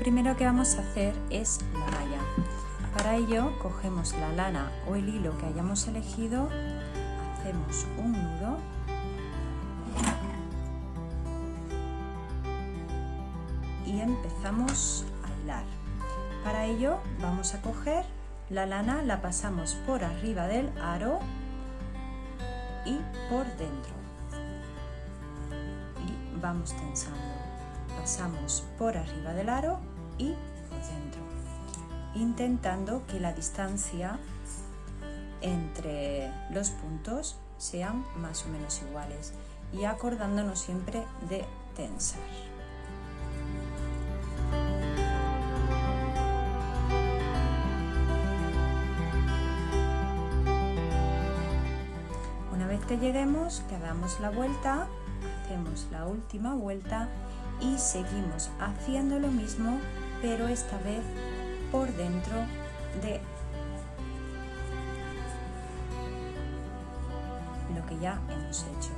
primero que vamos a hacer es la malla. Para ello cogemos la lana o el hilo que hayamos elegido, hacemos un nudo y empezamos a hilar. Para ello vamos a coger la lana, la pasamos por arriba del aro y por dentro y vamos tensando. Pasamos por arriba del aro y por dentro intentando que la distancia entre los puntos sean más o menos iguales y acordándonos siempre de tensar. Una vez que lleguemos, que damos la vuelta, hacemos la última vuelta y seguimos haciendo lo mismo, pero esta vez por dentro de lo que ya hemos hecho.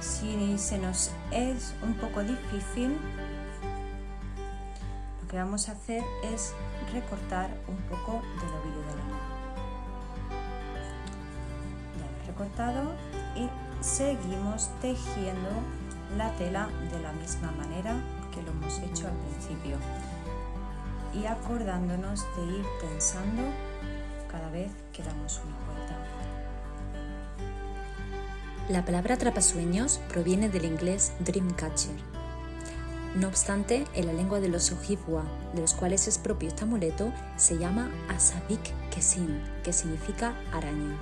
Si se nos es un poco difícil, lo que vamos a hacer es recortar un poco del ovillo de la mano. Ya lo he recortado y seguimos tejiendo la tela de la misma manera que lo hemos hecho al principio y acordándonos de ir tensando cada vez que damos una vuelta. La palabra atrapasueños proviene del inglés dreamcatcher. No obstante, en la lengua de los Ojibwa, de los cuales es propio este amuleto, se llama Asabik Kesin, que significa araña,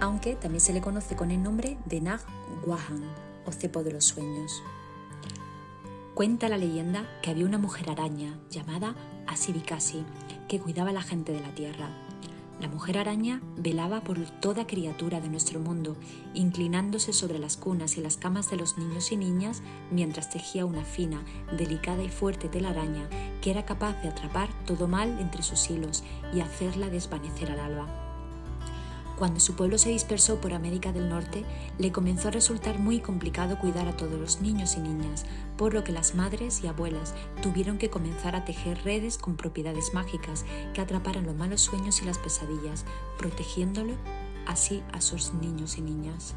aunque también se le conoce con el nombre de Nag Wahan, o cepo de los sueños. Cuenta la leyenda que había una mujer araña llamada Asibikasi que cuidaba a la gente de la tierra. La mujer araña velaba por toda criatura de nuestro mundo, inclinándose sobre las cunas y las camas de los niños y niñas mientras tejía una fina, delicada y fuerte telaraña que era capaz de atrapar todo mal entre sus hilos y hacerla desvanecer al alba. Cuando su pueblo se dispersó por América del Norte, le comenzó a resultar muy complicado cuidar a todos los niños y niñas, por lo que las madres y abuelas tuvieron que comenzar a tejer redes con propiedades mágicas que atraparan los malos sueños y las pesadillas, protegiéndole así a sus niños y niñas.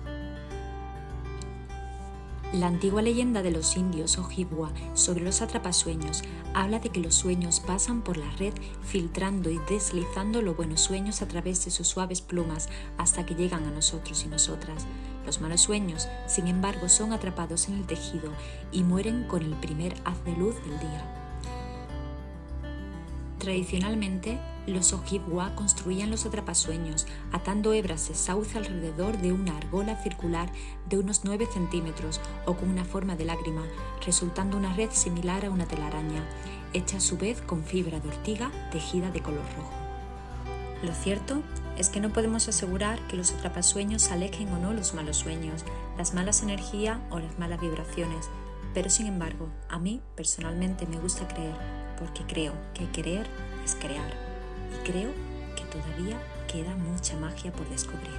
La antigua leyenda de los indios Ojibwa sobre los atrapasueños habla de que los sueños pasan por la red filtrando y deslizando los buenos sueños a través de sus suaves plumas hasta que llegan a nosotros y nosotras. Los malos sueños, sin embargo, son atrapados en el tejido y mueren con el primer haz de luz del día. Tradicionalmente, los Ojibwa construían los atrapasueños atando hebras de sauce alrededor de una argola circular de unos 9 centímetros o con una forma de lágrima, resultando una red similar a una telaraña, hecha a su vez con fibra de ortiga tejida de color rojo. Lo cierto es que no podemos asegurar que los atrapasueños alejen o no los malos sueños, las malas energías o las malas vibraciones, pero sin embargo, a mí personalmente me gusta creer, porque creo que creer es crear y creo que todavía queda mucha magia por descubrir.